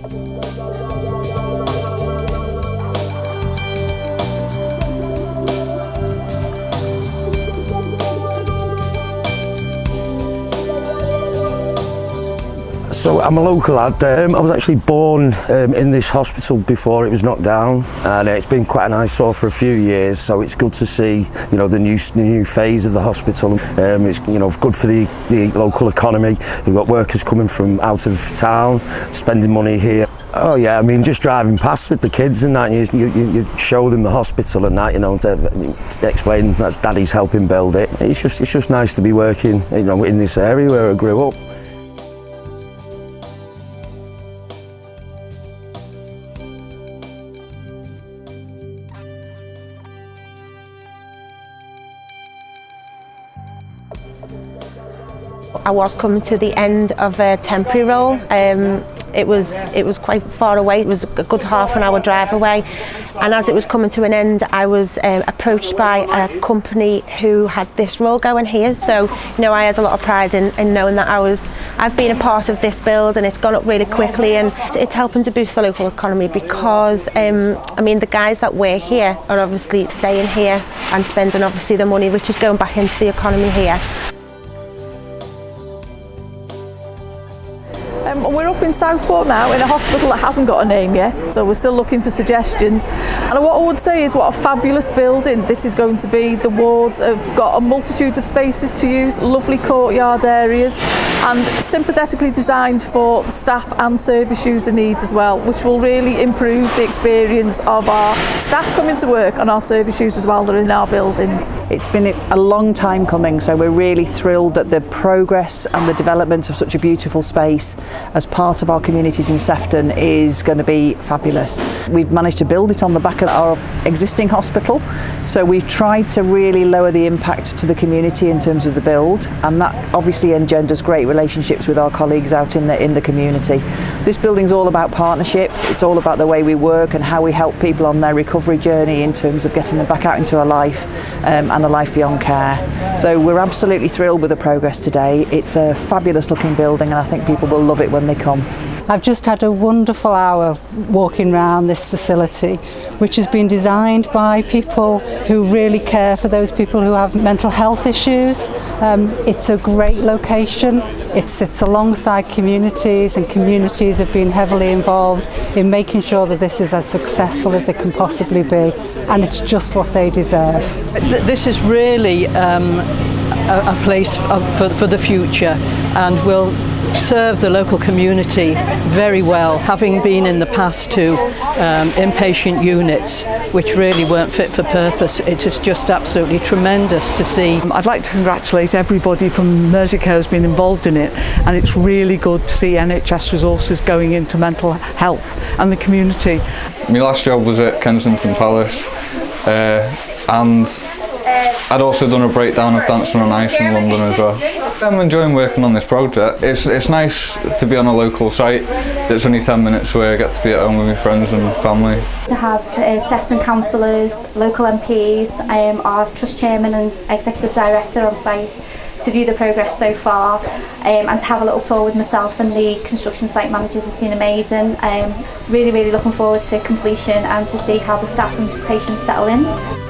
thank you So I'm a local lad. Um, I was actually born um, in this hospital before it was knocked down, and it's been quite a nice sort for a few years. So it's good to see, you know, the new the new phase of the hospital. Um, it's you know good for the the local economy. We've got workers coming from out of town, spending money here. Oh yeah, I mean just driving past with the kids and that, you, you, you show them the hospital and that, you know, to, to explain that Daddy's helping build it. It's just it's just nice to be working, you know, in this area where I grew up. I was coming to the end of a temporary role. Um, it was it was quite far away. It was a good half an hour drive away, and as it was coming to an end, I was um, approached by a company who had this role going here. So you know, I had a lot of pride in, in knowing that I was I've been a part of this build, and it's gone up really quickly, and it's, it's helping to boost the local economy because um, I mean the guys that were here are obviously staying here and spending obviously the money which is going back into the economy here. Um, we're up in Southport now in a hospital that hasn't got a name yet, so we're still looking for suggestions. And what I would say is what a fabulous building this is going to be. The wards have got a multitude of spaces to use, lovely courtyard areas, and sympathetically designed for staff and service user needs as well, which will really improve the experience of our staff coming to work and our service users while they're in our buildings. It's been a long time coming, so we're really thrilled at the progress and the development of such a beautiful space as part of our communities in Sefton is going to be fabulous. We've managed to build it on the back of our existing hospital, so we've tried to really lower the impact to the community in terms of the build, and that obviously engenders great relationships with our colleagues out in the in the community. This building's all about partnership. It's all about the way we work and how we help people on their recovery journey in terms of getting them back out into a life um, and a life beyond care. So we're absolutely thrilled with the progress today. It's a fabulous looking building, and I think people will love it when they come. I've just had a wonderful hour walking around this facility, which has been designed by people who really care for those people who have mental health issues. Um, it's a great location. It sits alongside communities and communities have been heavily involved in making sure that this is as successful as it can possibly be. And it's just what they deserve. This is really um, a, a place for, for the future and will serve the local community very well, having been in the past to um, inpatient units which really weren't fit for purpose. It is just absolutely tremendous to see. I'd like to congratulate everybody from Merseycare who's been involved in it and it's really good to see NHS resources going into mental health and the community. My last job was at Kensington Palace uh, and I'd also done a breakdown of Dancing on Ice in London as well. I'm enjoying working on this project. It's, it's nice to be on a local site that's only 10 minutes away. I get to be at home with my friends and family. To have uh, Sefton councillors, local MPs, um, our trust chairman and executive director on site to view the progress so far um, and to have a little tour with myself and the construction site managers has been amazing. Um, really, really looking forward to completion and to see how the staff and patients settle in.